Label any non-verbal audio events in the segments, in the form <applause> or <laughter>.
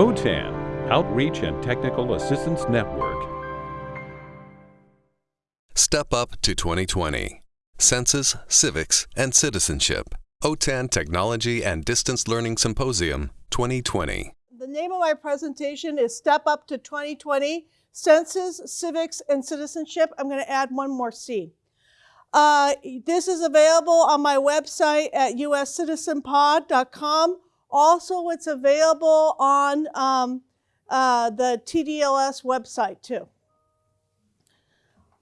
OTAN, Outreach and Technical Assistance Network. Step Up to 2020 Census, Civics, and Citizenship. OTAN Technology and Distance Learning Symposium 2020. The name of my presentation is Step Up to 2020 Census, Civics, and Citizenship. I'm going to add one more C. Uh, this is available on my website at uscitizenpod.com. Also, it's available on um, uh, the TDLS website too.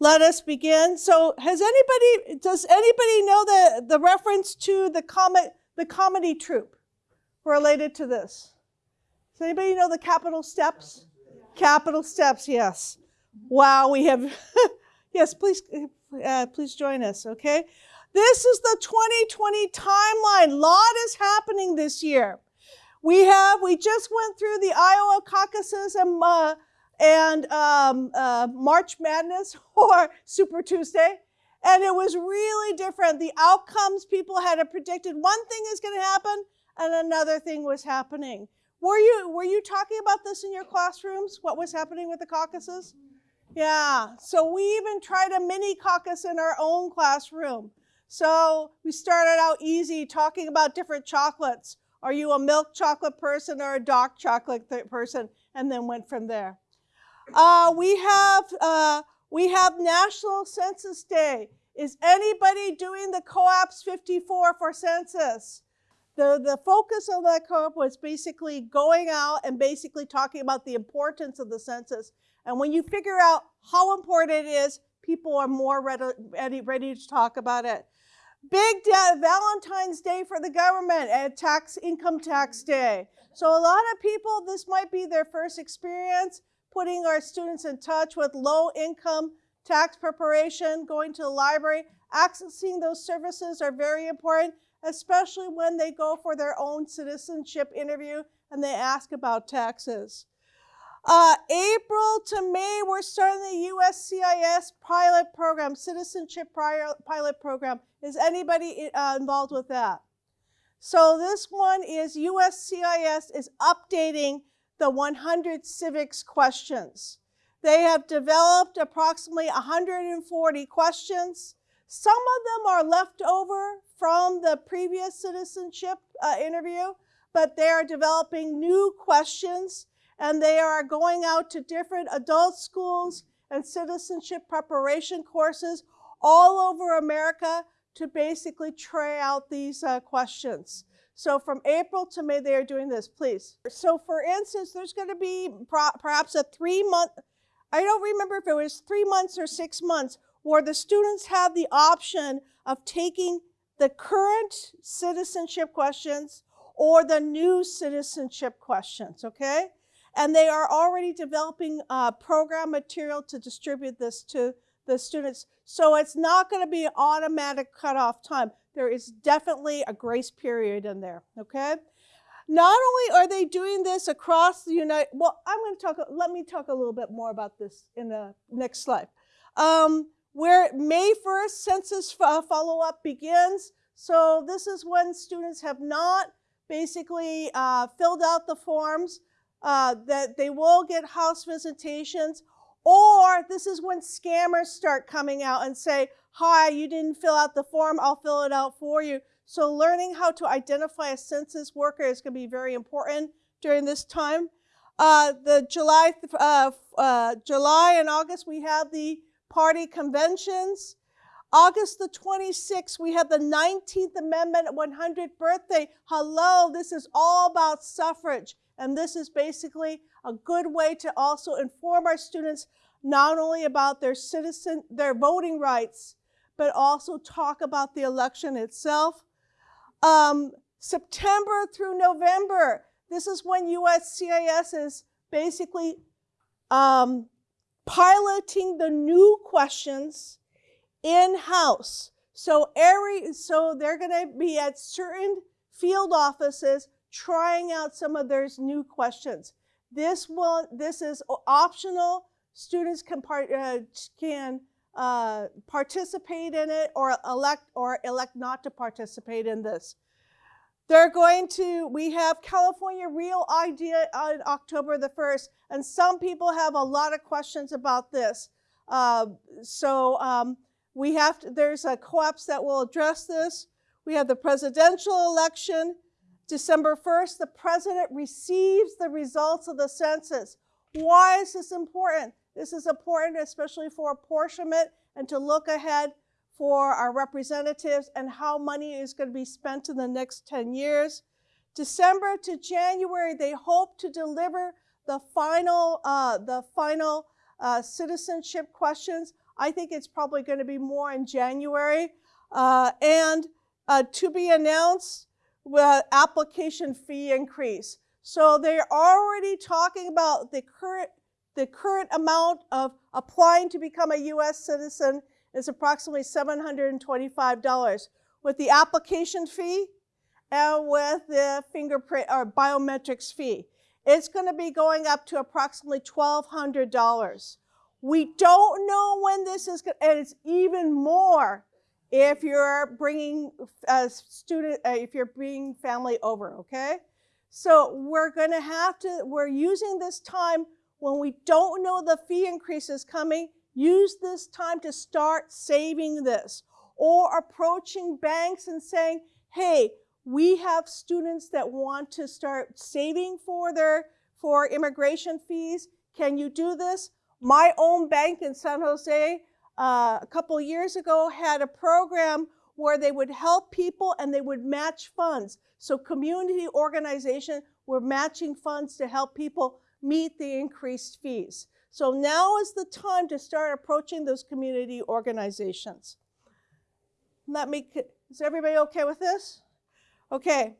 Let us begin. So, has anybody? Does anybody know the the reference to the comet the comedy troupe related to this? Does anybody know the Capitol Steps? Capitol Steps. Yes. Wow, we have. <laughs> yes, please, uh, please join us. Okay. This is the 2020 timeline. A lot is happening this year. We have. We just went through the Iowa caucuses and. Uh, and um, uh, March Madness <laughs> or Super Tuesday. And it was really different. The outcomes people had predicted one thing is going to happen, and another thing was happening. Were you were you talking about this in your classrooms? What was happening with the caucuses? Yeah. So we even tried a mini caucus in our own classroom. So we started out easy talking about different chocolates. Are you a milk chocolate person or a dark chocolate person? And then went from there. Uh, we have uh, we have National Census Day. Is anybody doing the COAPS 54 for census? The, the focus of that co-op was basically going out and basically talking about the importance of the census. And when you figure out how important it is, people are more ready, ready to talk about it. Big Valentine's Day for the government and tax income tax day. So a lot of people, this might be their first experience putting our students in touch with low income tax preparation, going to the library, accessing those services are very important, especially when they go for their own citizenship interview and they ask about taxes. Uh, April to May, we're starting the USCIS pilot program, citizenship pilot program. Is anybody uh, involved with that? So this one is USCIS is updating the 100 civics questions. They have developed approximately 140 questions. Some of them are left over from the previous citizenship uh, interview, but they are developing new questions and they are going out to different adult schools and citizenship preparation courses all over America to basically try out these uh, questions. So from April to May, they are doing this, please. So for instance, there's going to be perhaps a three month, I don't remember if it was three months or six months, where the students have the option of taking the current citizenship questions or the new citizenship questions, okay? And they are already developing uh, program material to distribute this to the students. So it's not going to be automatic cutoff time there is definitely a grace period in there, okay? Not only are they doing this across the United, well, I'm going to talk, let me talk a little bit more about this in the next slide. Um, where May 1st census follow-up begins. So this is when students have not basically uh, filled out the forms, uh, that they will get house visitations, or this is when scammers start coming out and say, hi, you didn't fill out the form, I'll fill it out for you. So learning how to identify a census worker is going to be very important during this time. Uh, the July, uh, uh, July and August, we have the party conventions. August the 26th, we have the 19th Amendment 100th birthday. Hello, this is all about suffrage. And this is basically a good way to also inform our students not only about their citizen, their voting rights, but also talk about the election itself. Um, September through November, this is when USCIS is basically um, piloting the new questions in-house. So every, so they're going to be at certain field offices trying out some of their new questions. This will, this is optional. Students can part, uh, can uh, participate in it or elect or elect not to participate in this. They're going to, we have California Real ID on October the 1st, and some people have a lot of questions about this. Uh, so um, we have to, there's a co-ops that will address this. We have the presidential election. December 1st, the president receives the results of the census. Why is this important? This is important especially for apportionment and to look ahead for our representatives and how money is going to be spent in the next 10 years. December to January, they hope to deliver the final, uh, the final uh, citizenship questions. I think it's probably going to be more in January. Uh, and uh, to be announced, with application fee increase. So they're already talking about the current, the current amount of applying to become a U.S. citizen is approximately $725 with the application fee and with the fingerprint or biometrics fee. It's going to be going up to approximately $1,200. We don't know when this is going and it's even more if you're bringing a student, uh, if you're bringing family over, okay? So we're to have to, we're using this time when we don't know the fee increase is coming Use this time to start saving this or approaching banks and saying, hey, we have students that want to start saving for their for immigration fees. Can you do this? My own bank in San Jose uh, a couple years ago had a program where they would help people and they would match funds. So community organization were matching funds to help people meet the increased fees. So now is the time to start approaching those community organizations. Let me, is everybody okay with this? Okay.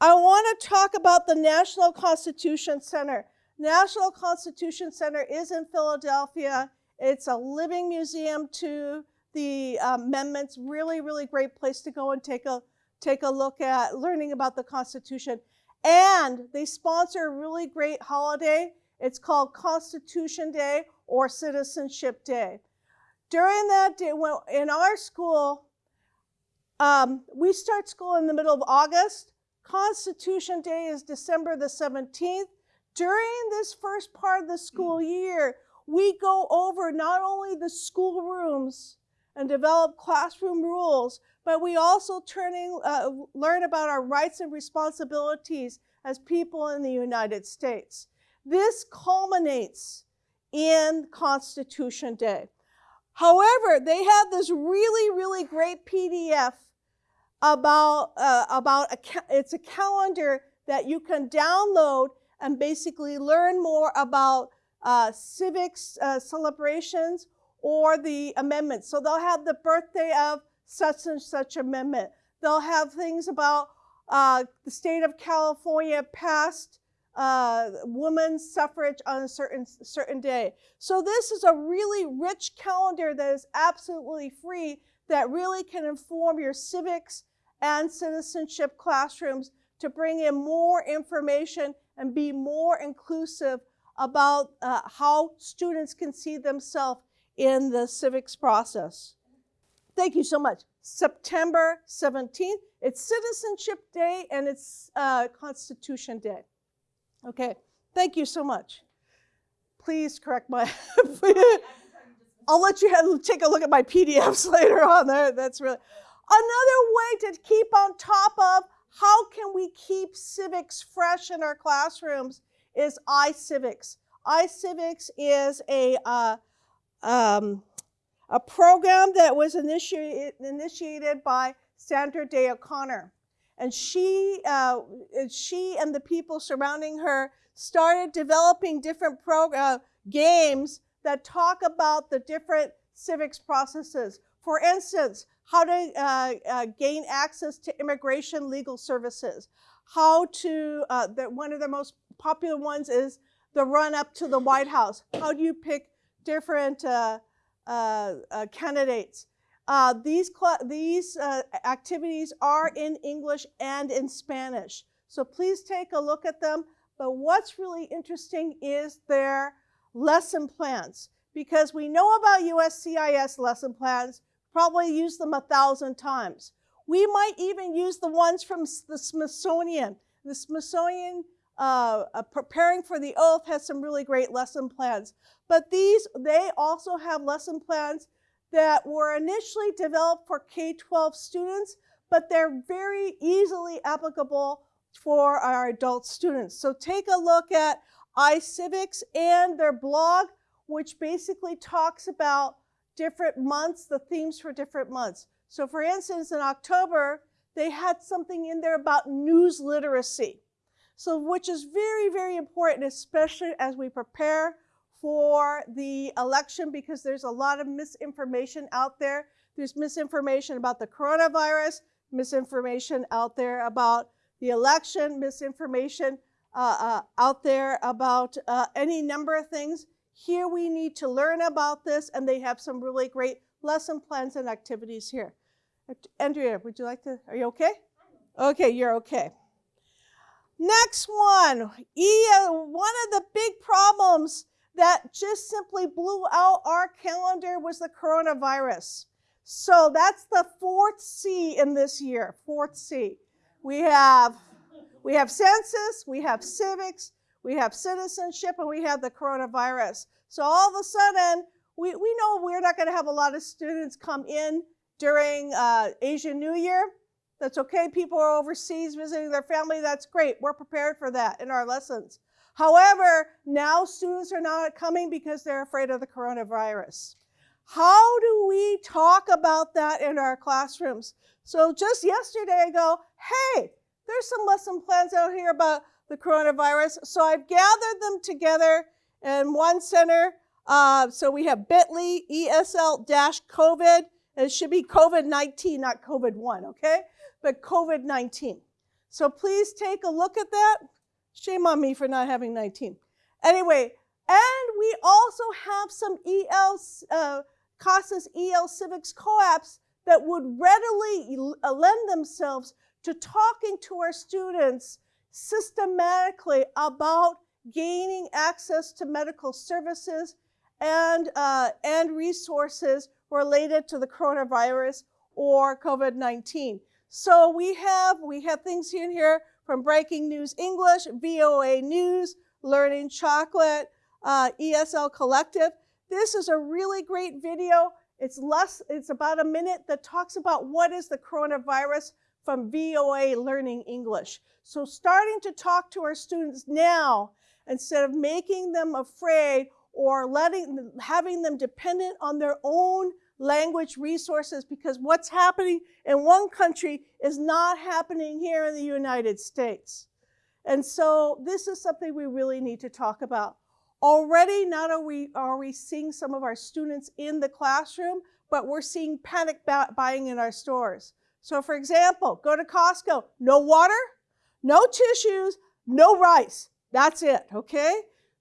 I want to talk about the National Constitution Center. National Constitution Center is in Philadelphia. It's a living museum to the um, amendments. Really, really great place to go and take a, take a look at learning about the Constitution. And they sponsor a really great holiday it's called Constitution Day or Citizenship Day. During that day, when, in our school, um, we start school in the middle of August. Constitution Day is December the 17th. During this first part of the school year, we go over not only the school rooms and develop classroom rules, but we also turning, uh, learn about our rights and responsibilities as people in the United States. This culminates in Constitution Day. However, they have this really, really great PDF about, uh, about a, it's a calendar that you can download and basically learn more about uh, civics uh, celebrations or the amendments. So they'll have the birthday of such and such amendment. They'll have things about uh, the state of California passed uh, women's suffrage on a certain, certain day. So this is a really rich calendar that is absolutely free that really can inform your civics and citizenship classrooms to bring in more information and be more inclusive about uh, how students can see themselves in the civics process. Thank you so much. September 17th, it's Citizenship Day and it's uh, Constitution Day. Okay, thank you so much. Please correct my, <laughs> I'll let you have, take a look at my PDFs <laughs> later on there. That's really, another way to keep on top of how can we keep civics fresh in our classrooms is iCivics. iCivics is a, uh, um, a program that was initiated, initiated by Sandra Day O'Connor. And she, uh, she and the people surrounding her started developing different program, games that talk about the different civics processes. For instance, how to uh, uh, gain access to immigration legal services. How to, uh, the, one of the most popular ones is the run up to the White House. How do you pick different uh, uh, candidates? Uh, these these uh, activities are in English and in Spanish. So please take a look at them. But what's really interesting is their lesson plans. Because we know about USCIS lesson plans, probably use them a thousand times. We might even use the ones from the Smithsonian. The Smithsonian uh, uh, preparing for the oath has some really great lesson plans. But these, they also have lesson plans that were initially developed for K-12 students, but they're very easily applicable for our adult students. So take a look at iCivics and their blog, which basically talks about different months, the themes for different months. So for instance, in October, they had something in there about news literacy. So which is very, very important, especially as we prepare for the election because there's a lot of misinformation out there. There's misinformation about the coronavirus, misinformation out there about the election, misinformation uh, uh, out there about uh, any number of things. Here we need to learn about this, and they have some really great lesson plans and activities here. Andrea, would you like to? Are you okay? Okay, you're okay. Next one, e, one of the big problems that just simply blew out our calendar was the coronavirus. So that's the fourth C in this year, fourth C. We have, we have census, we have civics, we have citizenship, and we have the coronavirus. So all of a sudden, we, we know we're not going to have a lot of students come in during uh, Asian New Year. That's okay. People are overseas visiting their family. That's great. We're prepared for that in our lessons. However, now students are not coming because they're afraid of the coronavirus. How do we talk about that in our classrooms? So just yesterday I go, hey, there's some lesson plans out here about the coronavirus. So I've gathered them together in one center. Uh, so we have bit.ly ESL-COVID. It should be COVID-19, not COVID-1, okay? But COVID-19. So please take a look at that. Shame on me for not having 19. Anyway, and we also have some EL, uh, CASAS EL Civics co-ops that would readily uh, lend themselves to talking to our students systematically about gaining access to medical services and, uh, and resources related to the coronavirus or COVID-19. So we have, we have things here in here from Breaking News English, VOA News, Learning Chocolate, uh, ESL Collective. This is a really great video. It's less, it's about a minute that talks about what is the coronavirus from VOA Learning English. So starting to talk to our students now instead of making them afraid or letting having them dependent on their own language resources because what's happening in one country is not happening here in the United States. And so this is something we really need to talk about. Already, not are we, are we seeing some of our students in the classroom, but we're seeing panic buying in our stores. So for example, go to Costco, no water, no tissues, no rice. That's it, okay?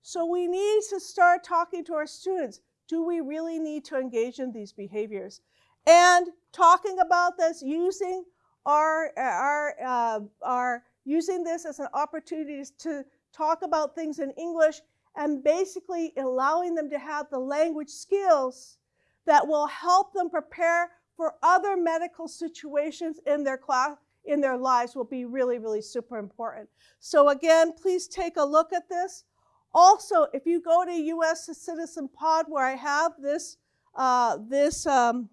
So we need to start talking to our students do we really need to engage in these behaviors? And talking about this, using our, our, uh, our using this as an opportunity to talk about things in English and basically allowing them to have the language skills that will help them prepare for other medical situations in their class in their lives will be really, really super important. So again, please take a look at this. Also, if you go to U.S. Citizen Pod, where I have this uh, this um,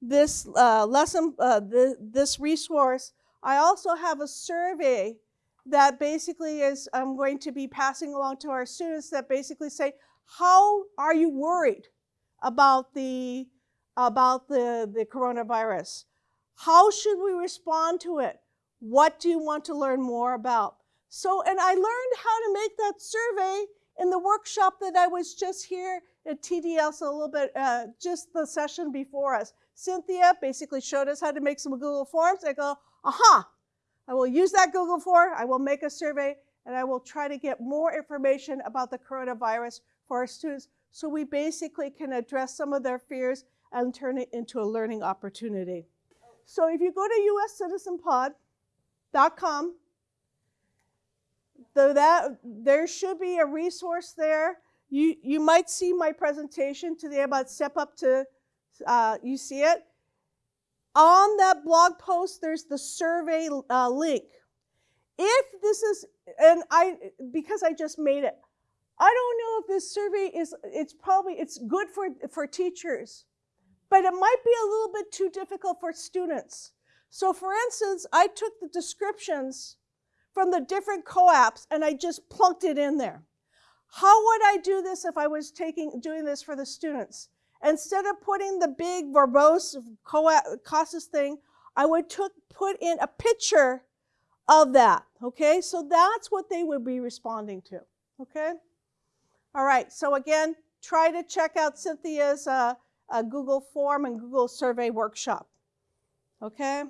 this uh, lesson, uh, th this resource, I also have a survey that basically is I'm going to be passing along to our students that basically say, how are you worried about the about the, the coronavirus? How should we respond to it? What do you want to learn more about? So, and I learned how to make that survey in the workshop that I was just here at TDS a little bit, uh, just the session before us. Cynthia basically showed us how to make some Google Forms. I go, aha, I will use that Google form, I will make a survey, and I will try to get more information about the coronavirus for our students so we basically can address some of their fears and turn it into a learning opportunity. So if you go to uscitizenpod.com Though that there should be a resource there. You, you might see my presentation today about step up to, uh, you see it. On that blog post, there's the survey uh, link. If this is, and I, because I just made it, I don't know if this survey is, it's probably, it's good for, for teachers, but it might be a little bit too difficult for students. So for instance, I took the descriptions from the different co-ops and I just plunked it in there. How would I do this if I was taking, doing this for the students? Instead of putting the big verbose CASAS thing, I would took, put in a picture of that, okay? So that's what they would be responding to, okay? All right, so again, try to check out Cynthia's uh, uh, Google form and Google survey workshop, okay?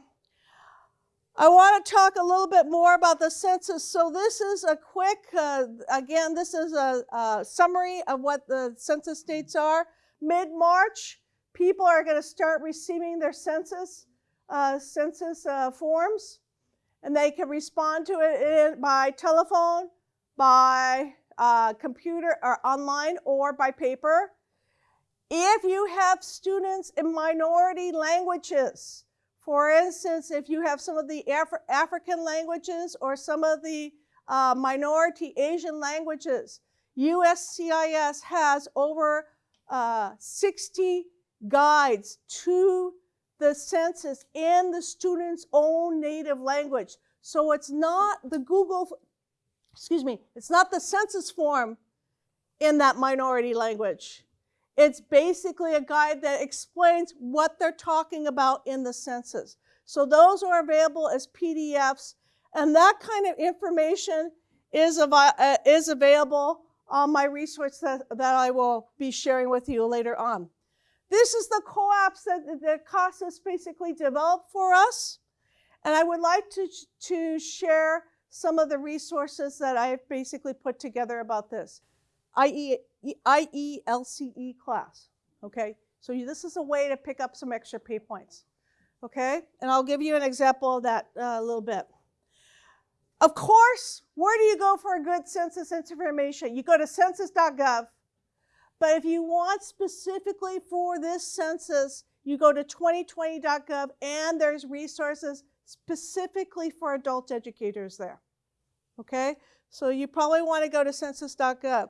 I want to talk a little bit more about the census. So this is a quick, uh, again, this is a, a, summary of what the census dates are. Mid-March, people are going to start receiving their census, uh, census uh, forms, and they can respond to it by telephone, by uh, computer or online, or by paper. If you have students in minority languages, for instance, if you have some of the Af African languages or some of the uh, minority Asian languages, USCIS has over uh, 60 guides to the census in the student's own native language. So it's not the Google, excuse me, it's not the census form in that minority language. It's basically a guide that explains what they're talking about in the census. So those are available as PDFs, and that kind of information is, av uh, is available on my resource that, that I will be sharing with you later on. This is the co-ops that, that CASAS basically developed for us, and I would like to, to share some of the resources that I've basically put together about this. IE, IELCE class, okay? So you, this is a way to pick up some extra pay points, okay? And I'll give you an example of that uh, a little bit. Of course, where do you go for a good census information? You go to census.gov, but if you want specifically for this census, you go to 2020.gov and there's resources specifically for adult educators there, okay? So you probably want to go to census.gov.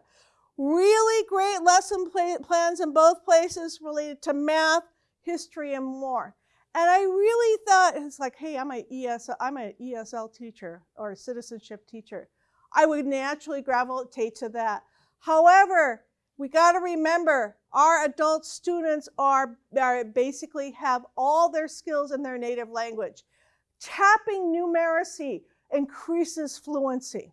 Really great lesson plans in both places related to math, history, and more. And I really thought, it's like, hey, I'm an ESL, I'm an ESL teacher or a citizenship teacher. I would naturally gravitate to that. However, we got to remember our adult students are, are basically have all their skills in their native language. Tapping numeracy increases fluency.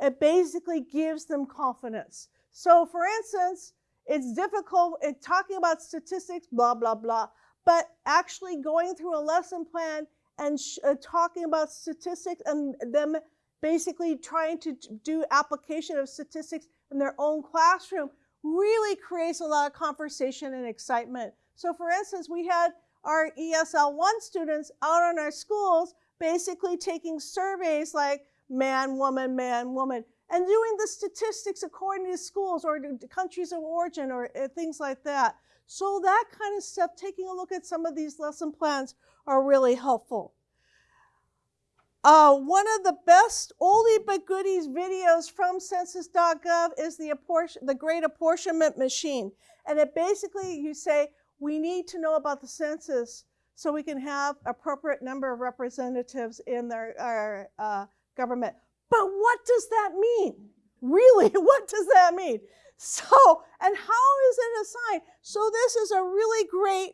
It basically gives them confidence. So for instance, it's difficult in talking about statistics, blah, blah, blah, but actually going through a lesson plan and uh, talking about statistics and them basically trying to do application of statistics in their own classroom really creates a lot of conversation and excitement. So for instance, we had our ESL 1 students out in our schools basically taking surveys like man, woman, man, woman, and doing the statistics according to schools or countries of origin or uh, things like that. So that kind of stuff, taking a look at some of these lesson plans are really helpful. Uh, one of the best oldie but goodies videos from census.gov is the, apportion, the Great Apportionment Machine. And it basically, you say, we need to know about the census so we can have appropriate number of representatives in their, our uh, government. But what does that mean? Really, <laughs> what does that mean? So, and how is it assigned? So this is a really great,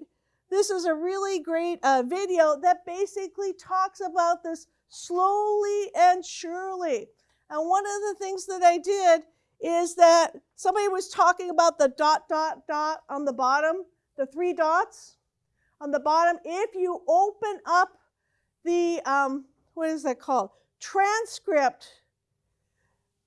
this is a really great uh, video that basically talks about this slowly and surely. And one of the things that I did is that somebody was talking about the dot, dot, dot on the bottom, the three dots on the bottom. If you open up the, um, what is that called? Transcript.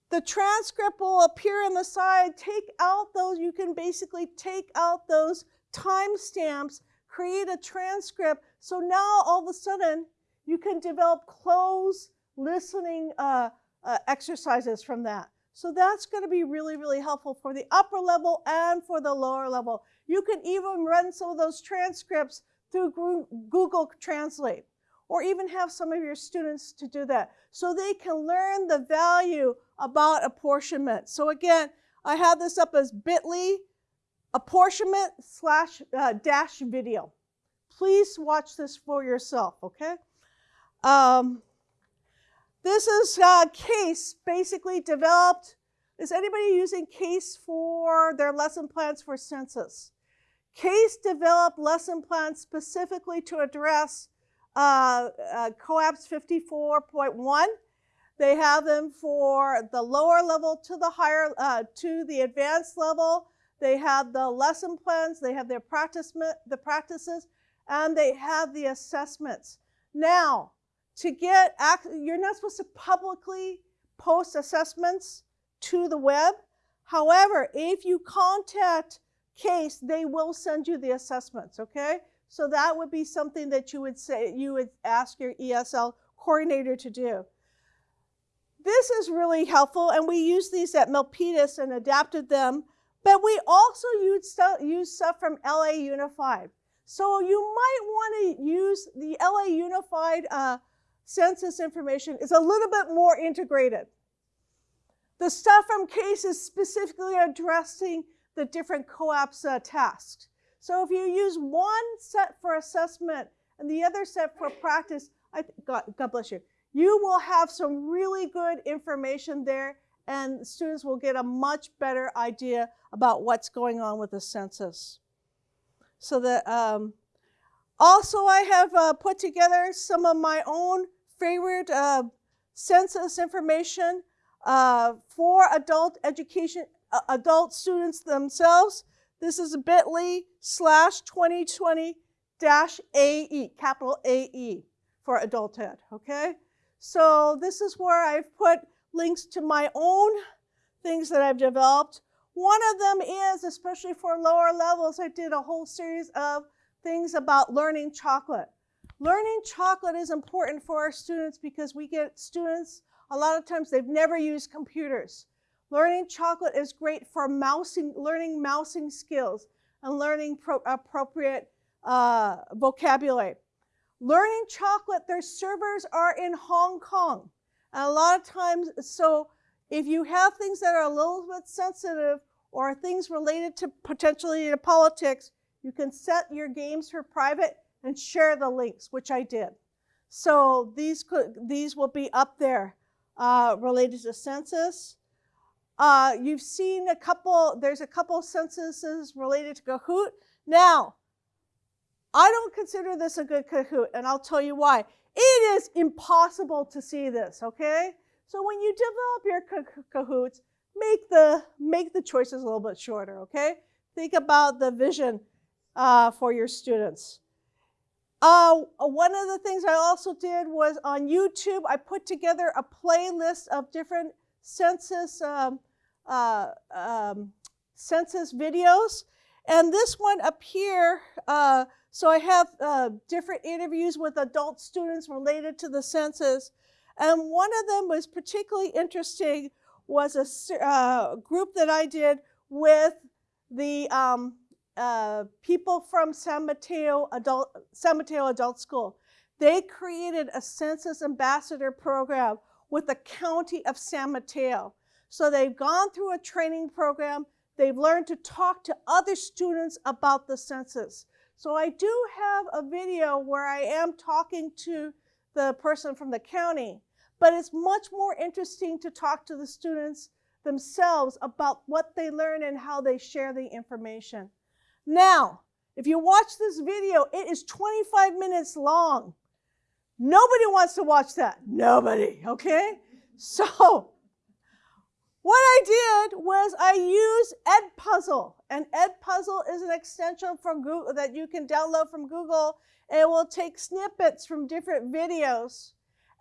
The transcript will appear on the side. Take out those, you can basically take out those timestamps, create a transcript. So now all of a sudden you can develop close listening uh, uh, exercises from that. So that's going to be really, really helpful for the upper level and for the lower level. You can even run some of those transcripts through Google Translate, or even have some of your students to do that so they can learn the value about apportionment. So again, I have this up as bit.ly apportionment slash uh, dash video. Please watch this for yourself, okay? Um, this is uh, CASE, basically developed. Is anybody using CASE for their lesson plans for census? CASE developed lesson plans specifically to address uh, uh, COAPS 54.1. They have them for the lower level to the higher, uh, to the advanced level. They have the lesson plans, they have their practice, the practices, and they have the assessments. Now, to get, you're not supposed to publicly post assessments to the web. However, if you contact CASE, they will send you the assessments, okay? So that would be something that you would say, you would ask your ESL coordinator to do. This is really helpful, and we use these at Milpitas and adapted them, but we also use stuff, use stuff from LA Unified. So you might want to use the LA Unified uh, census information is a little bit more integrated. The stuff from CASE is specifically addressing the different COAPS uh, tasks. So if you use one set for assessment and the other set for practice, I God, God bless you, you will have some really good information there and students will get a much better idea about what's going on with the census. So that um, also I have uh, put together some of my own favorite uh, census information uh, for adult education, uh, adult students themselves. This is bit.ly slash 2020 dash AE, capital AE for adulthood, okay? So this is where I've put links to my own things that I've developed. One of them is, especially for lower levels, I did a whole series of things about learning chocolate. Learning chocolate is important for our students because we get students, a lot of times they've never used computers. Learning chocolate is great for mousing, learning mousing skills and learning pro, appropriate uh, vocabulary. Learning chocolate, their servers are in Hong Kong. And a lot of times, so if you have things that are a little bit sensitive or things related to potentially to politics, you can set your games for private and share the links, which I did. So these, could, these will be up there uh, related to census. Uh, you've seen a couple, there's a couple censuses related to Kahoot. Now, I don't consider this a good Kahoot, and I'll tell you why. It is impossible to see this, okay? So when you develop your Kahoots, make the, make the choices a little bit shorter, okay? Think about the vision uh, for your students. Uh, one of the things I also did was on YouTube, I put together a playlist of different census, um, uh, um, census videos. And this one up here, uh, so I have uh, different interviews with adult students related to the census. And one of them was particularly interesting was a uh, group that I did with the um, uh, people from San Mateo Adult, San Mateo Adult School. They created a census ambassador program with the county of San Mateo. So they've gone through a training program. They've learned to talk to other students about the census. So I do have a video where I am talking to the person from the county, but it's much more interesting to talk to the students themselves about what they learn and how they share the information. Now, if you watch this video, it is 25 minutes long. Nobody wants to watch that. Nobody, okay? So, what I did was I used Edpuzzle. And Edpuzzle is an extension from Google that you can download from Google. And it will take snippets from different videos.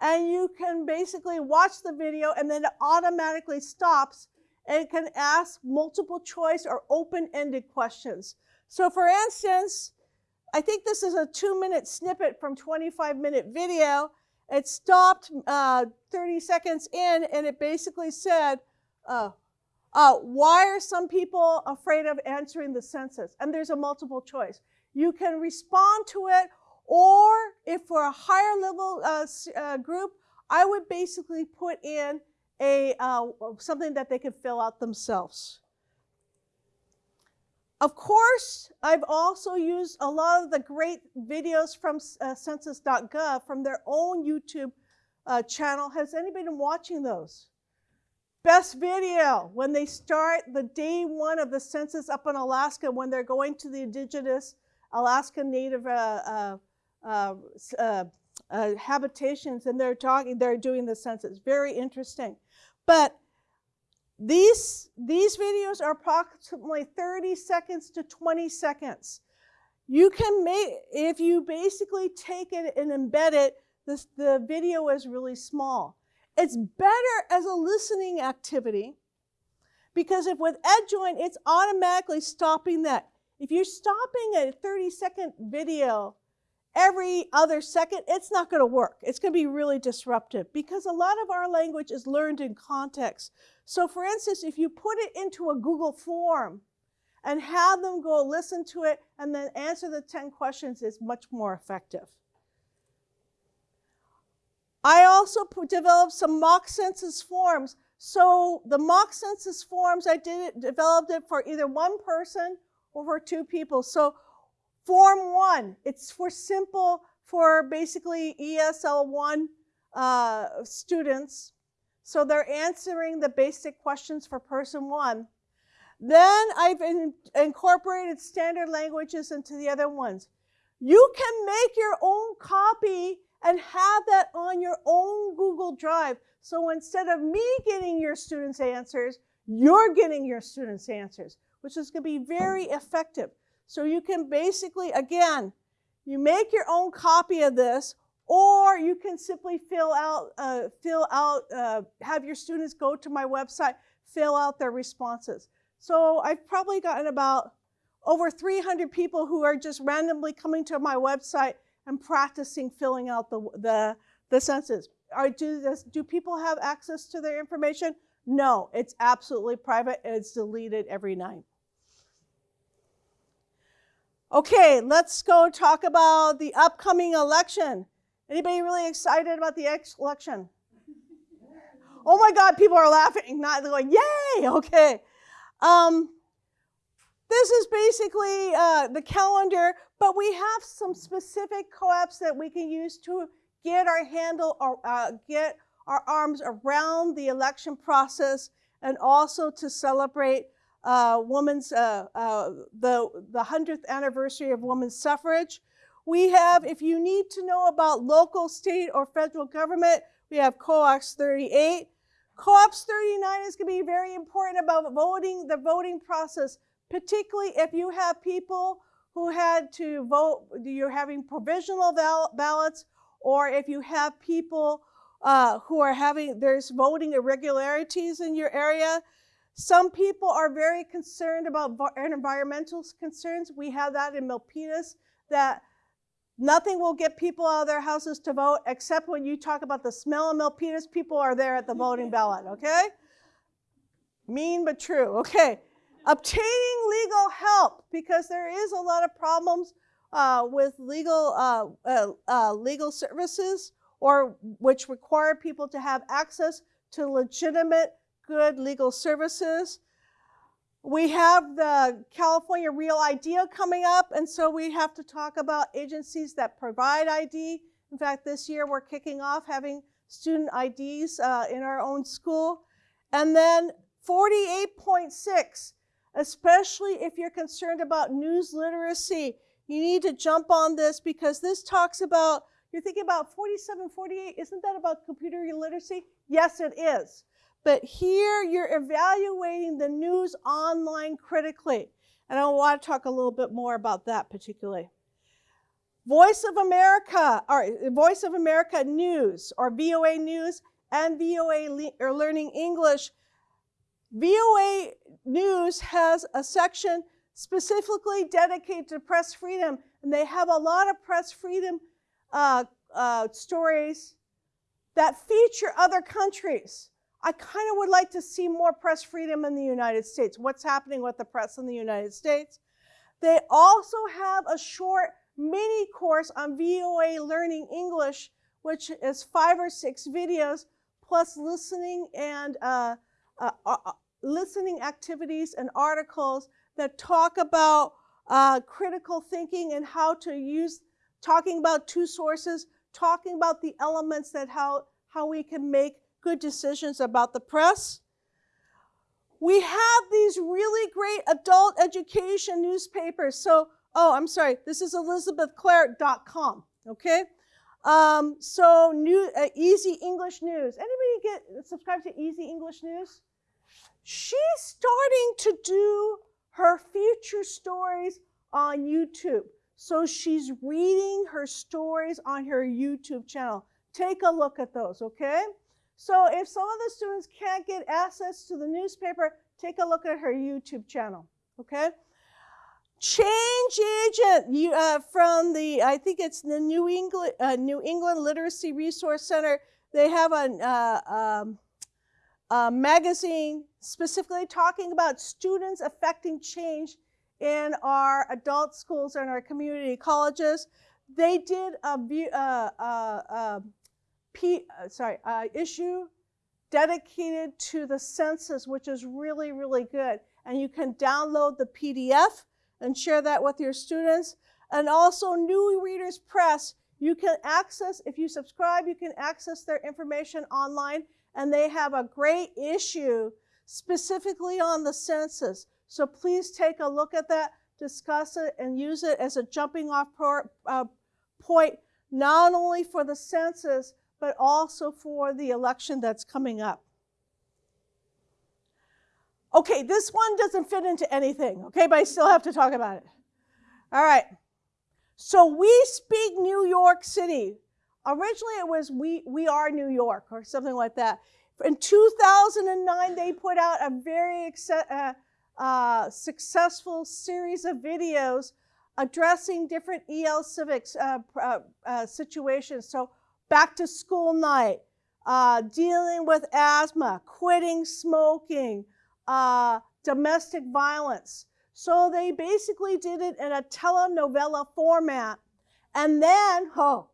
And you can basically watch the video and then it automatically stops and can ask multiple choice or open-ended questions. So for instance, I think this is a two minute snippet from 25 minute video. It stopped uh, 30 seconds in and it basically said, uh, uh, why are some people afraid of answering the census? And there's a multiple choice. You can respond to it, or if for a higher level uh, uh, group, I would basically put in a uh, something that they could fill out themselves. Of course, I've also used a lot of the great videos from uh, census.gov from their own YouTube uh, channel. Has anybody been watching those? Best video when they start the day one of the census up in Alaska when they're going to the indigenous Alaska Native uh, uh, uh, uh, uh, habitations and they're talking, they're doing the census. Very interesting. But these, these videos are approximately 30 seconds to 20 seconds. You can make, if you basically take it and embed it, this, the video is really small. It's better as a listening activity because if with EdJoin, it's automatically stopping that. If you're stopping a 30 second video every other second, it's not going to work. It's going to be really disruptive because a lot of our language is learned in context. So, for instance, if you put it into a Google form and have them go listen to it and then answer the 10 questions, is much more effective. I also developed some mock census forms. So the mock census forms, I did it, developed it for either one person or for two people. So form one, it's for simple, for basically ESL1 uh, students. So they're answering the basic questions for person one. Then I've in- incorporated standard languages into the other ones. You can make your own copy and have that on your own Google Drive. So instead of me getting your students' answers, you're getting your students' answers, which is going to be very effective. So you can basically, again, you make your own copy of this, or you can simply fill out, uh, fill out, uh, have your students go to my website, fill out their responses. So I've probably gotten about over 300 people who are just randomly coming to my website and practicing filling out the, the, the census. Are, do, this, do people have access to their information? No, it's absolutely private it's deleted every night. Okay, let's go talk about the upcoming election. Anybody really excited about the election? Oh my God, people are laughing, not going, yay, okay. Um, this is basically uh, the calendar, but we have some specific co-ops that we can use to get our handle or uh, get our arms around the election process and also to celebrate uh, women's uh, uh, the the 100th anniversary of women's suffrage. We have, if you need to know about local, state, or federal government, we have COOPS 38. COOPS 39 is going to be very important about voting, the voting process, particularly if you have people who had to vote, you're having provisional ballots, or if you have people uh, who are having, there's voting irregularities in your area. Some people are very concerned about environmental concerns. We have that in Milpitas, that nothing will get people out of their houses to vote except when you talk about the smell of Milpitas, people are there at the voting ballot, okay? Mean but true, okay. Obtaining legal help, because there is a lot of problems uh, with legal, uh, uh, uh, legal services or which require people to have access to legitimate, good legal services. We have the California Real ID coming up, and so we have to talk about agencies that provide ID. In fact, this year we're kicking off having student IDs uh, in our own school. And then 48.6, especially if you're concerned about news literacy, you need to jump on this because this talks about, you're thinking about 47, 48, isn't that about computer literacy? Yes, it is. But here you're evaluating the news online critically. And I want to talk a little bit more about that particularly. Voice of America, or Voice of America News, or VOA News, and VOA Le- or Learning English. VOA News has a section specifically dedicated to press freedom, and they have a lot of press freedom uh, uh, stories that feature other countries. I kind of would like to see more press freedom in the United States. What's happening with the press in the United States? They also have a short mini course on VOA Learning English, which is five or six videos plus listening and uh, uh, uh, listening activities and articles that talk about uh, critical thinking and how to use, talking about two sources, talking about the elements that how, how we can make good decisions about the press. We have these really great adult education newspapers. So, oh, I'm sorry, this is elizabethclaire.com, okay? Um, so, new, uh, Easy English News. Anybody get subscribe to Easy English News? She's starting to do her future stories on YouTube. So she's reading her stories on her YouTube channel. Take a look at those, okay? So if some of the students can't get access to the newspaper, take a look at her YouTube channel, okay? Change agent you, uh, from the, I think it's the New England, uh, New England Literacy Resource Center. They have a, uh, um, magazine specifically talking about students affecting change in our adult schools and our community colleges. They did a, uh, uh, uh, P, uh, sorry, uh, issue dedicated to the census, which is really, really good. And you can download the PDF and share that with your students. And also New Readers Press, you can access, if you subscribe, you can access their information online. And they have a great issue specifically on the census. So please take a look at that, discuss it, and use it as a jumping off uh, point, not only for the census, but also for the election that's coming up. Okay, this one doesn't fit into anything, okay, but I still have to talk about it. All right. So we speak New York City. Originally it was we, we are New York or something like that. In 2009, they put out a very uh, uh, successful series of videos addressing different EL civics uh, uh, uh, situations. So back to school night, uh, dealing with asthma, quitting smoking, domestic violence. So they basically did it in a telenovela format. And then, oh,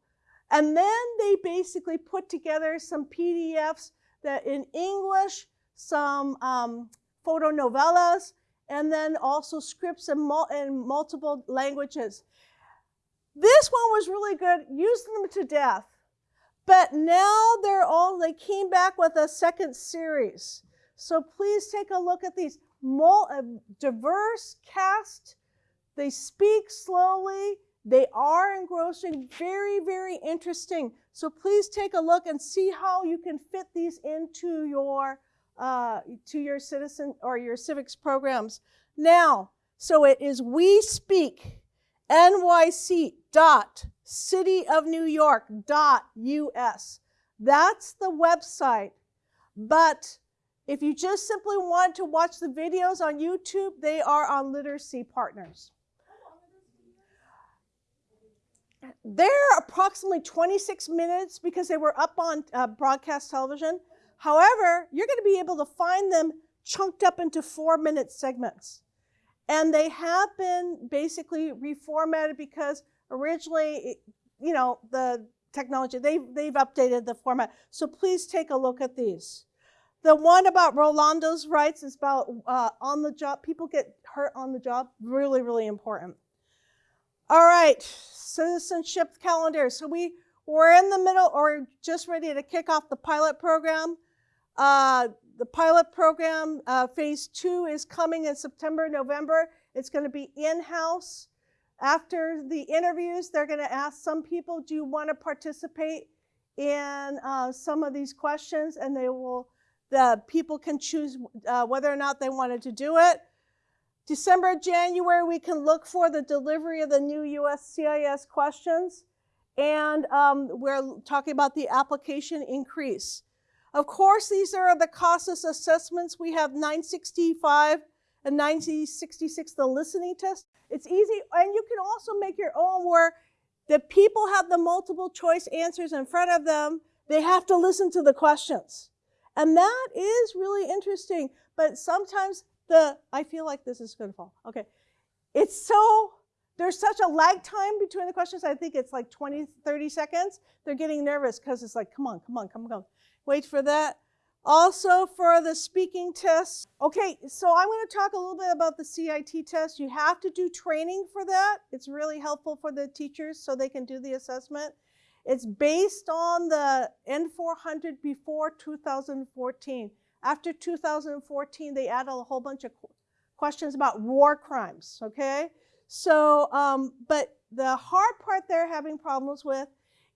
and then they basically put together some PDFs that in English, some um, photonovellas, and then also scripts in, mul in multiple languages. This one was really good, used them to death. But now they're all, they came back with a second series. So please take a look at these. Diverse cast, they speak slowly, they are engrossing, very, very interesting. So please take a look and see how you can fit these into your uh, to your citizen or your civics programs. Now, so it is we speak NYC dot city of New York dot US. That's the website. But if you just simply want to watch the videos on YouTube, they are on Literacy Partners. They're approximately 26 minutes because they were up on uh, broadcast television. However, you're going to be able to find them chunked up into four minute segments. And they have been basically reformatted because originally, you know, the technology, they've, they've updated the format. So please take a look at these. The one about Rolando's rights is about uh, on the job, people get hurt on the job, really, really important. All right, citizenship calendar. So we, we're in the middle or just ready to kick off the pilot program. Uh, the pilot program, uh, phase two, is coming in September, November. It's going to be in-house. After the interviews, they're going to ask some people, do you want to participate in uh, some of these questions? And they will, the people can choose uh, whether or not they wanted to do it. December, January, we can look for the delivery of the new USCIS questions. And um, we're talking about the application increase. Of course, these are the CASAS assessments. We have 965 and 966, the listening test. It's easy, and you can also make your own where the people have the multiple choice answers in front of them. They have to listen to the questions. And that is really interesting. But sometimes the, I feel like this is going to fall. Okay. it's so there's such a lag time between the questions. I think it's like 20, 30 seconds. They're getting nervous because it's like, come on, come on, come on, come on. Wait for that. Also for the speaking test. Okay, so I'm going to talk a little bit about the CIT test. You have to do training for that. It's really helpful for the teachers so they can do the assessment. It's based on the N400 before 2014. After 2014, they added a whole bunch of questions about war crimes, okay? So, um, but the hard part they're having problems with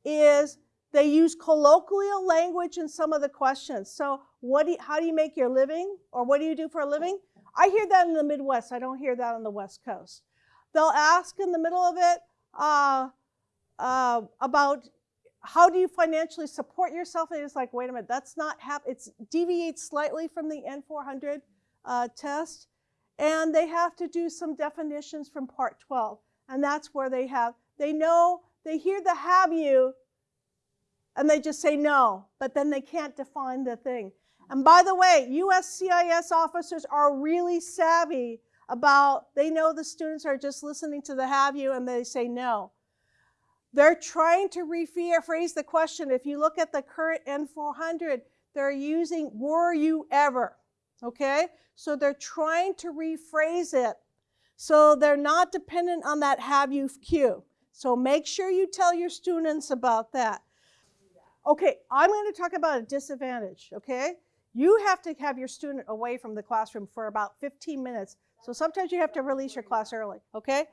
is they use colloquial language in some of the questions. So, what do you, how do you make your living, or what do you do for a living? I hear that in the Midwest. I don't hear that on the West Coast. They'll ask in the middle of it uh, uh, about how do you financially support yourself. And it's like, wait a minute, that's not hap- It's deviates slightly from the N400 uh, test, and they have to do some definitions from Part 12, and that's where they have they know they hear the have you and they just say no, but then they can't define the thing. And by the way, USCIS officers are really savvy about, they know the students are just listening to the have you and they say no. They're trying to rephrase the question. If you look at the current N400, they're using were you ever, okay? So they're trying to rephrase it so they're not dependent on that have you cue. So make sure you tell your students about that. Okay, I'm going to talk about a disadvantage, okay? You have to have your student away from the classroom for about 15 minutes. So sometimes you have to release your class early, okay?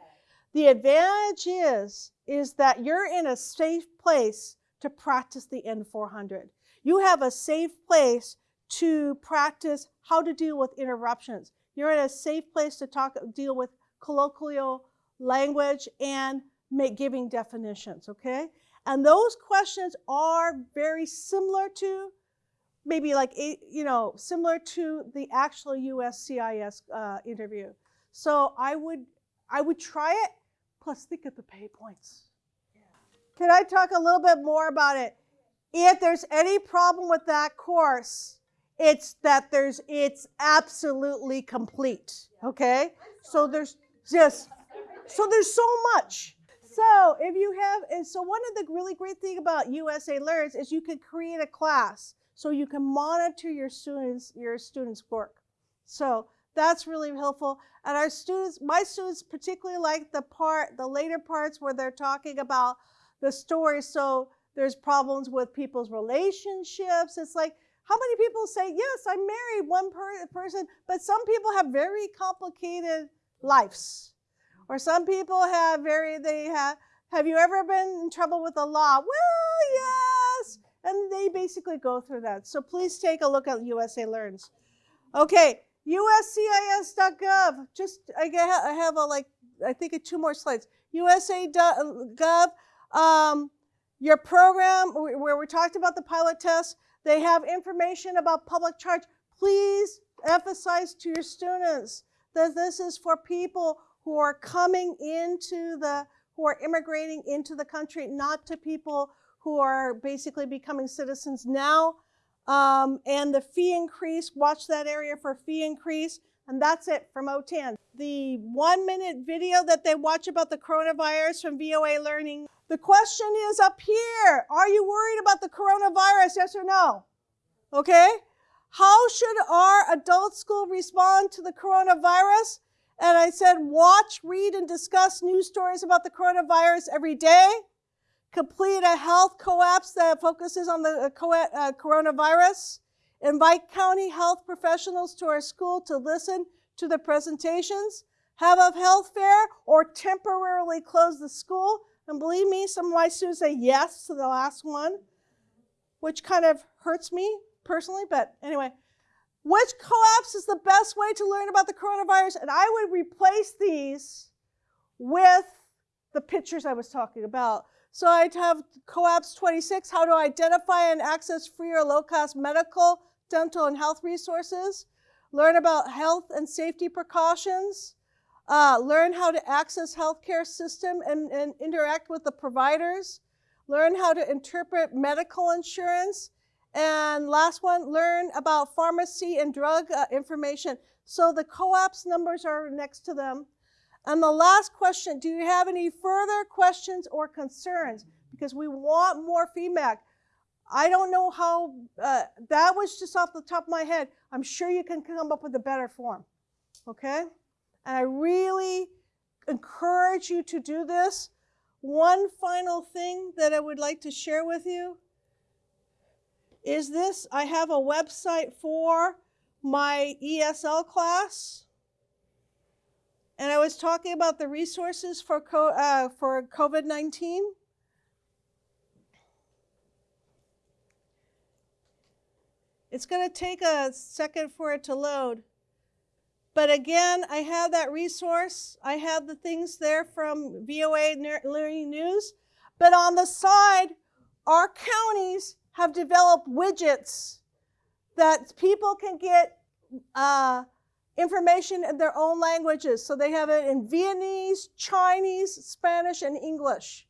The advantage is, is that you're in a safe place to practice the N400. You have a safe place to practice how to deal with interruptions. You're in a safe place to talk, deal with colloquial language and make, giving definitions, okay? And those questions are very similar to, maybe like, you know, similar to the actual USCIS uh, interview. So I would, I would try it, plus think of the pay points. Can I talk a little bit more about it? If there's any problem with that course, it's that there's, it's absolutely complete, okay? So there's just, so there's so much. So if you have, and so one of the really great thing about USA Learns is you can create a class so you can monitor your students, your students' work. So that's really helpful. And our students, my students particularly like the part, the later parts where they're talking about the story. So there's problems with people's relationships. It's like, how many people say, yes, I married one per person, but some people have very complicated lives. Or some people have very, they have, have you ever been in trouble with the law? Well, yes. And they basically go through that. So please take a look at USA Learns. Okay, uscis.gov. Just, I have a like, I think a two more slides. USA.gov, um, your program where we talked about the pilot test, they have information about public charge. Please emphasize to your students that this is for people who are coming into the, who are immigrating into the country, not to people who are basically becoming citizens now. Um, and the fee increase, watch that area for fee increase. And that's it from OTAN. The one minute video that they watch about the coronavirus from VOA Learning. The question is up here. Are you worried about the coronavirus, yes or no? Okay. How should our adult school respond to the coronavirus? And I said, watch, read, and discuss news stories about the coronavirus every day. Complete a health COAPs that focuses on the uh, uh, coronavirus. Invite county health professionals to our school to listen to the presentations. Have a health fair or temporarily close the school. And believe me, some of my students say yes to the last one, which kind of hurts me personally, but anyway. Which COAPs is the best way to learn about the coronavirus? And I would replace these with the pictures I was talking about. So I'd have COAPs 26, how to identify and access free or low-cost medical, dental, and health resources. Learn about health and safety precautions. Uh, learn how to access healthcare system and, and interact with the providers. Learn how to interpret medical insurance and last one, learn about pharmacy and drug uh, information. So the COAPs numbers are next to them. And the last question, do you have any further questions or concerns? Because we want more feedback. I don't know how, uh, that was just off the top of my head. I'm sure you can come up with a better form, okay? And I really encourage you to do this. One final thing that I would like to share with you is this. I have a website for my ESL class. And I was talking about the resources for, uh, for COVID-19. It's going to take a second for it to load. But again, I have that resource. I have the things there from VOA Learning News. But on the side, our counties have developed widgets that people can get uh, information in their own languages. So they have it in Vietnamese, Chinese, Spanish, and English.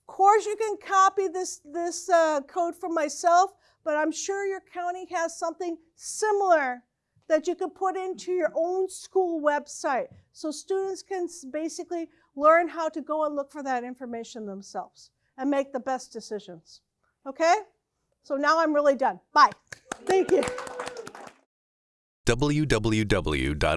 Of course, you can copy this, this uh, code for myself, but I'm sure your county has something similar that you could put into your own school website so students can basically learn how to go and look for that information themselves and make the best decisions. Okay? So now I'm really done. Bye. Thank you. www.otan.us